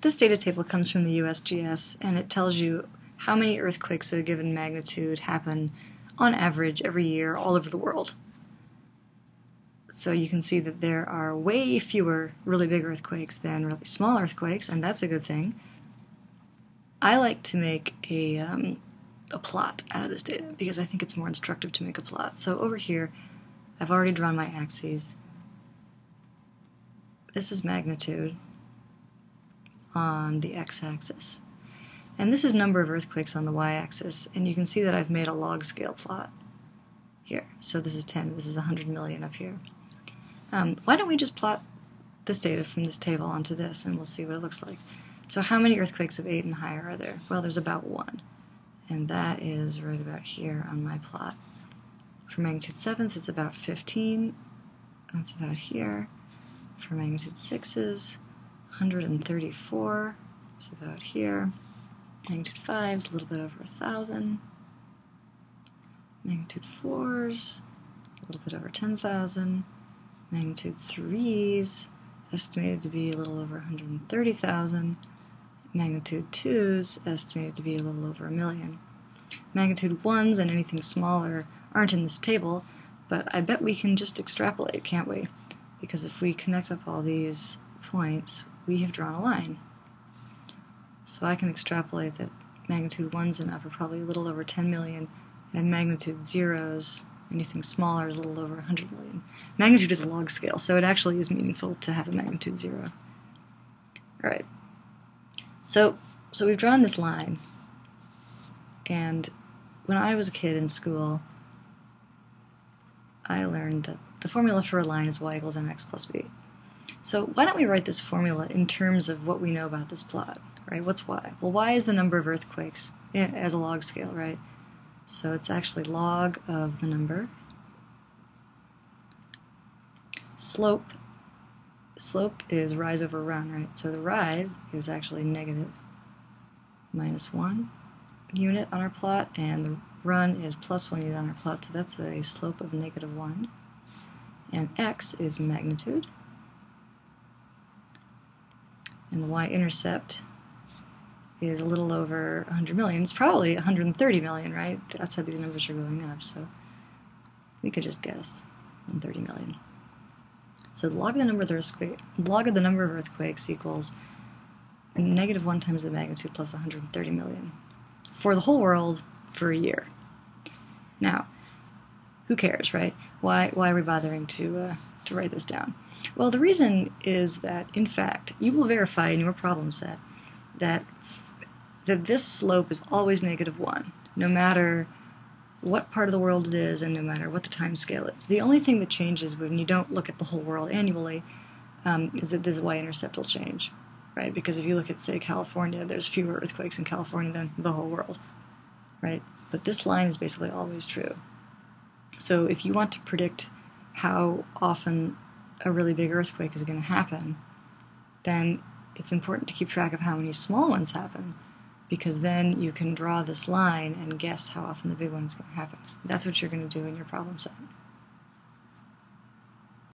This data table comes from the USGS and it tells you how many earthquakes of a given magnitude happen on average every year all over the world. So you can see that there are way fewer really big earthquakes than really small earthquakes, and that's a good thing. I like to make a, um, a plot out of this data because I think it's more instructive to make a plot. So over here, I've already drawn my axes. This is magnitude on the x-axis. And this is number of earthquakes on the y-axis, and you can see that I've made a log scale plot here. So this is 10, this is 100 million up here. Um, why don't we just plot this data from this table onto this, and we'll see what it looks like. So how many earthquakes of 8 and higher are there? Well, there's about one, and that is right about here on my plot. For magnitude 7s, it's about 15. That's about here. For magnitude 6s, 134. It's about here. Magnitude 5 is a little bit over 1,000. Magnitude 4s, a little bit over 10,000. Magnitude 3s, estimated to be a little over 130,000. Magnitude 2s, estimated to be a little over a million. Magnitude 1s and anything smaller aren't in this table, but I bet we can just extrapolate, can't we? Because if we connect up all these points, we have drawn a line. So I can extrapolate that magnitude 1s and up are probably a little over 10 million, and magnitude 0s, anything smaller, is a little over 100 million. Magnitude is a log scale, so it actually is meaningful to have a magnitude 0. Alright, so, so we've drawn this line, and when I was a kid in school, I learned that the formula for a line is y equals mx plus b. So why don't we write this formula in terms of what we know about this plot, right? What's y? Well, y is the number of earthquakes as a log scale, right? So it's actually log of the number. Slope, slope is rise over run, right? So the rise is actually negative minus 1 unit on our plot, and the run is plus 1 unit on our plot, so that's a slope of negative 1. And x is magnitude. And the y-intercept is a little over 100 million. It's probably 130 million, right? That's how these numbers are going up, so we could just guess 130 million. So the log of the number of the earthquake, log of the number of earthquakes equals negative 1 times the magnitude plus 130 million for the whole world for a year. Now, who cares, right? Why, why are we bothering to, uh, to write this down? Well, the reason is that, in fact, you will verify in your problem set that, that this slope is always negative 1, no matter what part of the world it is and no matter what the time scale is. The only thing that changes when you don't look at the whole world annually um, is that this y-intercept will change, right? Because if you look at, say, California, there's fewer earthquakes in California than the whole world, right? But this line is basically always true. So if you want to predict how often a really big earthquake is going to happen, then it's important to keep track of how many small ones happen because then you can draw this line and guess how often the big one is going to happen. That's what you're going to do in your problem set.